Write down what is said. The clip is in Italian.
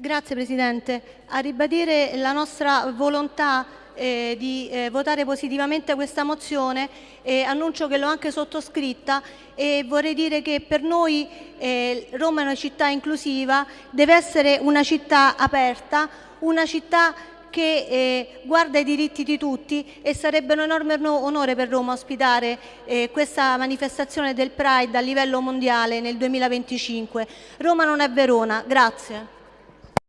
Grazie Presidente. A ribadire la nostra volontà eh, di eh, votare positivamente questa mozione eh, annuncio che l'ho anche sottoscritta e vorrei dire che per noi eh, Roma è una città inclusiva, deve essere una città aperta, una città che eh, guarda i diritti di tutti e sarebbe un enorme onore per Roma ospitare eh, questa manifestazione del Pride a livello mondiale nel 2025. Roma non è Verona. Grazie.